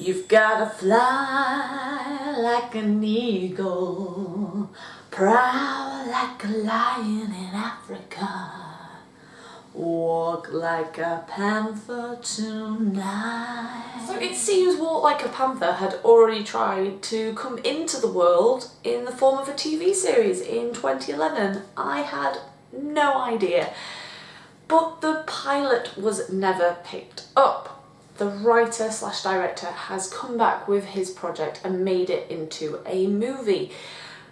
You've gotta fly like an eagle, proud like a lion in Africa. Walk like a panther tonight. So it seems Walk Like a Panther had already tried to come into the world in the form of a TV series in 2011. I had no idea. But the pilot was never picked up. The writer slash director has come back with his project and made it into a movie.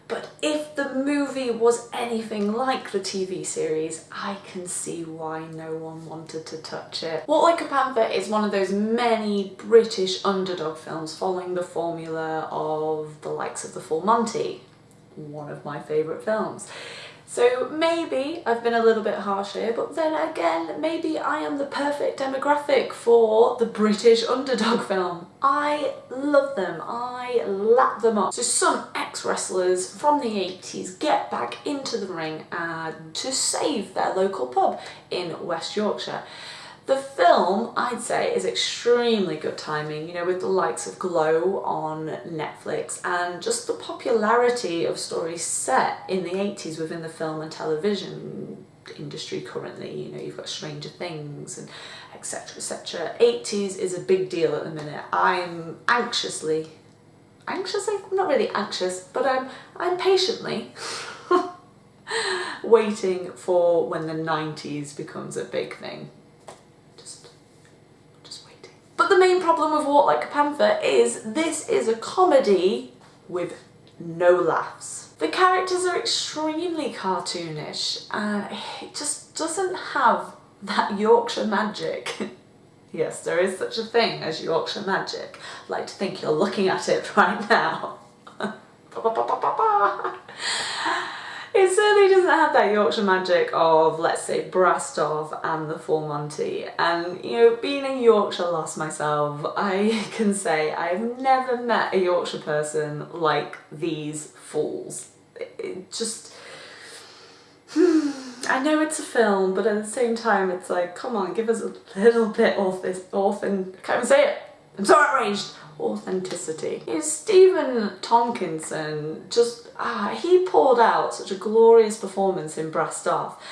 But if the movie was anything like the TV series, I can see why no one wanted to touch it. Walk Like a Panther is one of those many British underdog films following the formula of the likes of The Full Monty, one of my favourite films. So maybe I've been a little bit harsh here, but then again, maybe I am the perfect demographic for the British underdog film. I love them, I lap them up. So some ex-wrestlers from the 80s get back into the ring and to save their local pub in West Yorkshire. The film, I'd say, is extremely good timing, you know, with the likes of Glow on Netflix and just the popularity of stories set in the 80s within the film and television industry currently, you know, you've got Stranger Things and etc etc. 80s is a big deal at the minute. I'm anxiously, anxiously? I'm not really anxious, but I'm, I'm patiently waiting for when the 90s becomes a big thing. But the main problem with Walk Like a Panther is this is a comedy with no laughs. The characters are extremely cartoonish and it just doesn't have that Yorkshire magic. yes, there is such a thing as Yorkshire magic. I'd like to think you're looking at it right now. It certainly doesn't have that Yorkshire magic of, let's say, Brassed Off and the Full Monty. And, you know, being a Yorkshire lass myself, I can say I've never met a Yorkshire person like these fools. It just... I know it's a film, but at the same time, it's like, come on, give us a little bit of this orphan... I can't even say it! I'm so outraged! Authenticity. Know, Stephen Tompkinson just, ah, he poured out such a glorious performance in Brassed Off.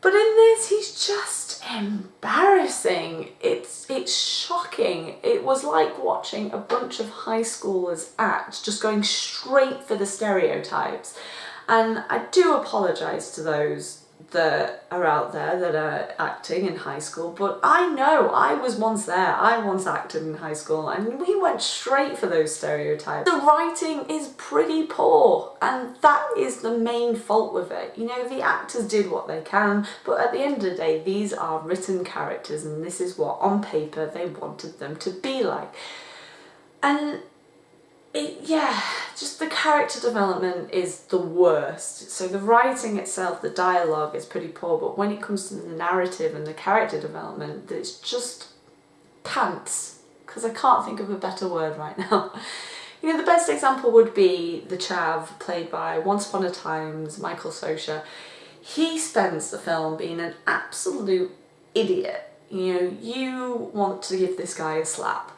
But in this, he's just embarrassing. It's, it's shocking. It was like watching a bunch of high schoolers act, just going straight for the stereotypes. And I do apologise to those that are out there that are acting in high school but I know I was once there I once acted in high school and we went straight for those stereotypes. The writing is pretty poor and that is the main fault with it. You know the actors did what they can but at the end of the day these are written characters and this is what on paper they wanted them to be like. And it, yeah, just the character development is the worst. So the writing itself, the dialogue is pretty poor, but when it comes to the narrative and the character development, it's just pants, because I can't think of a better word right now. You know, the best example would be the Chav, played by Once Upon a Time's Michael Socha. He spends the film being an absolute idiot. You know, you want to give this guy a slap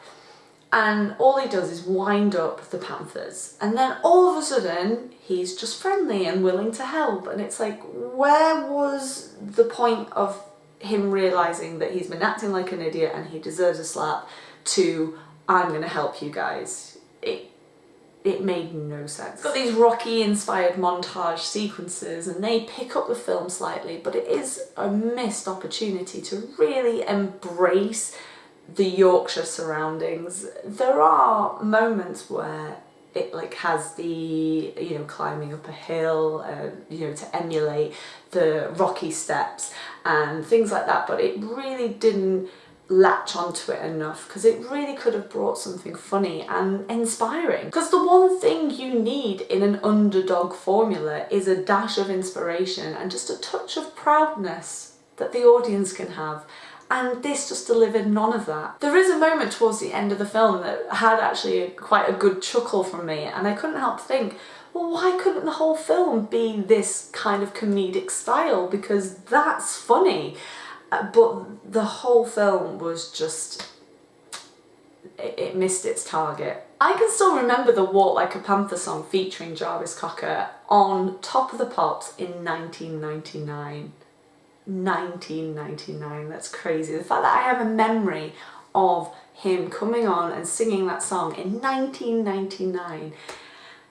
and all he does is wind up the Panthers. And then all of a sudden he's just friendly and willing to help. And it's like where was the point of him realising that he's been acting like an idiot and he deserves a slap to I'm gonna help you guys it it made no sense. got these Rocky inspired montage sequences and they pick up the film slightly but it is a missed opportunity to really embrace the Yorkshire surroundings, there are moments where it like has the you know climbing up a hill uh, you know to emulate the rocky steps and things like that but it really didn't latch onto it enough because it really could have brought something funny and inspiring. Because the one thing you need in an underdog formula is a dash of inspiration and just a touch of proudness that the audience can have and this just delivered none of that. There is a moment towards the end of the film that had actually quite a good chuckle from me and I couldn't help think well why couldn't the whole film be this kind of comedic style because that's funny uh, but the whole film was just it, it missed its target. I can still remember the Walk Like a Panther song featuring Jarvis Cocker on Top of the Pops in 1999. 1999, that's crazy. The fact that I have a memory of him coming on and singing that song in 1999,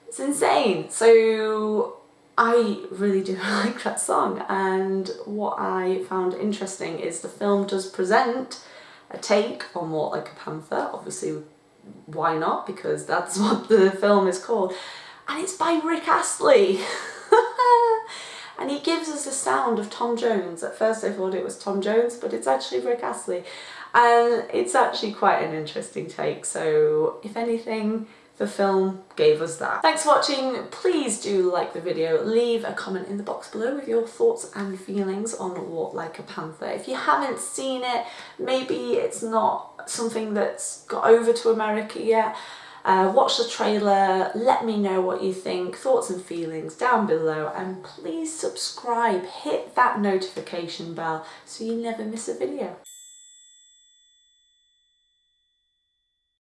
it's insane. So I really do like that song. And what I found interesting is the film does present a take on Walk Like a Panther, obviously why not? Because that's what the film is called. And it's by Rick Astley and he gives us the sound of Tom Jones. At first I thought it was Tom Jones but it's actually Rick Astley and it's actually quite an interesting take so if anything the film gave us that. Thanks for watching. Please do like the video. Leave a comment in the box below with your thoughts and feelings on Walk Like a Panther. If you haven't seen it, maybe it's not something that's got over to America yet. Uh, watch the trailer, let me know what you think, thoughts and feelings down below and please subscribe, hit that notification bell so you never miss a video.